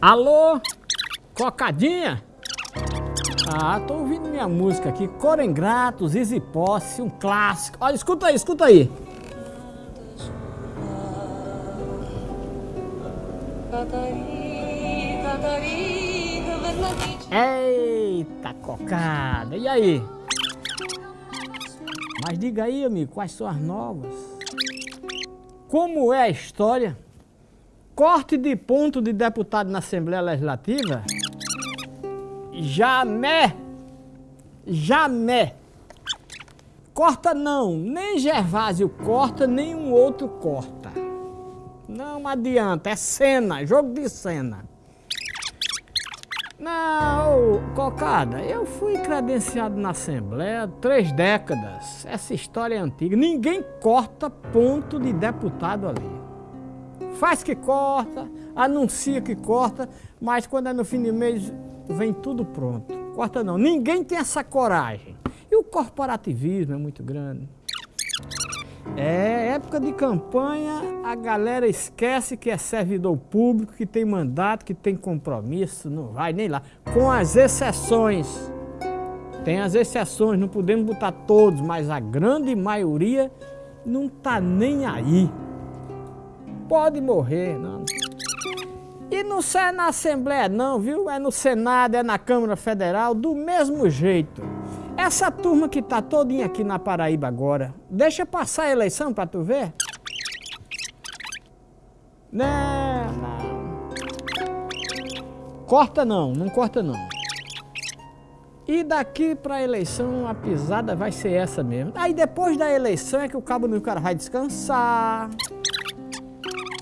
Alô? Cocadinha? Ah, tô ouvindo minha música aqui, Coro Ingrato, Zizi Posse, um clássico. Olha, escuta aí, escuta aí. Eita, cocada. E aí? Mas diga aí, amigo, quais são as novas? Como é a história? Corte de ponto de deputado na Assembleia Legislativa? Jamais! Jamais! Corta não, nem Gervásio corta, nem um outro corta. Não adianta, é cena, jogo de cena. Não, Cocada, eu fui credenciado na Assembleia três décadas. Essa história é antiga. Ninguém corta ponto de deputado ali. Faz que corta, anuncia que corta, mas quando é no fim de mês vem tudo pronto. Corta não. Ninguém tem essa coragem. E o corporativismo é muito grande. É época de campanha, a galera esquece que é servidor público, que tem mandato, que tem compromisso, não vai nem lá. Com as exceções. Tem as exceções, não podemos botar todos, mas a grande maioria não tá nem aí. Pode morrer, não. E não é na Assembleia não, viu? É no Senado, é na Câmara Federal, do mesmo jeito. Essa turma que tá todinha aqui na Paraíba agora, deixa passar a eleição pra tu ver. Não, não. Corta não, não corta não. E daqui pra eleição a pisada vai ser essa mesmo. Aí depois da eleição é que o cabo do cara vai descansar.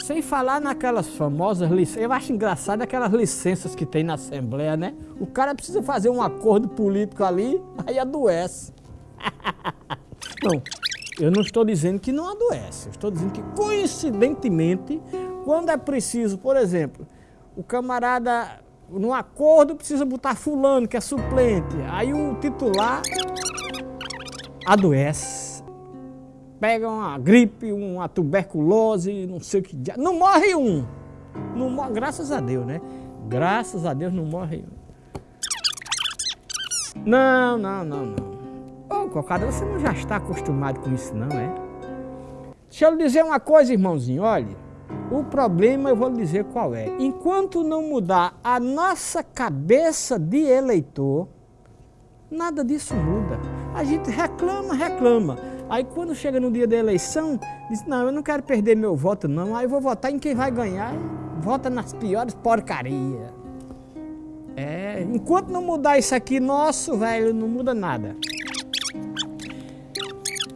Sem falar naquelas famosas licenças, eu acho engraçado aquelas licenças que tem na Assembleia, né? O cara precisa fazer um acordo político ali, aí adoece. não, eu não estou dizendo que não adoece, eu estou dizendo que coincidentemente, quando é preciso, por exemplo, o camarada, num acordo, precisa botar fulano, que é suplente, aí o titular adoece pega uma gripe, uma tuberculose, não sei o que. Não morre um. Não morre, graças a Deus, né? Graças a Deus não morre um. Não, não, não, não. Ô, Cocada, você não já está acostumado com isso, não, é? Deixa eu lhe dizer uma coisa, irmãozinho, olha. O problema eu vou lhe dizer qual é. Enquanto não mudar a nossa cabeça de eleitor, nada disso muda. A gente reclama, reclama. Aí quando chega no dia da eleição, diz, não, eu não quero perder meu voto não, aí vou votar em quem vai ganhar, vota nas piores porcarias. É, enquanto não mudar isso aqui nosso, velho, não muda nada.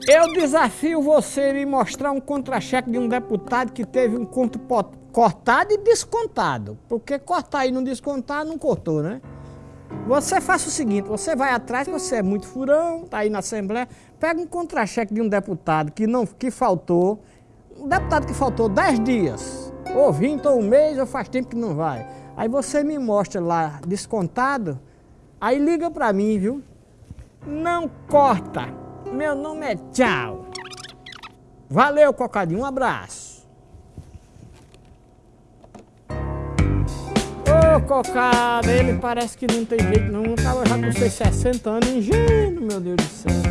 Eu desafio você a me mostrar um contra-cheque de um deputado que teve um conto cortado e descontado. Porque cortar e não descontar, não cortou, né? Você faça o seguinte, você vai atrás, você é muito furão, tá aí na Assembleia, pega um contra-cheque de um deputado que, não, que faltou, um deputado que faltou 10 dias, ou 20, ou um mês, ou faz tempo que não vai. Aí você me mostra lá descontado, aí liga pra mim, viu? Não corta. Meu nome é Tchau. Valeu, Cocadinho. Um abraço. Cocada, ele parece que não tem jeito não, tava já com seus 60 anos, ingênuo, meu Deus do céu.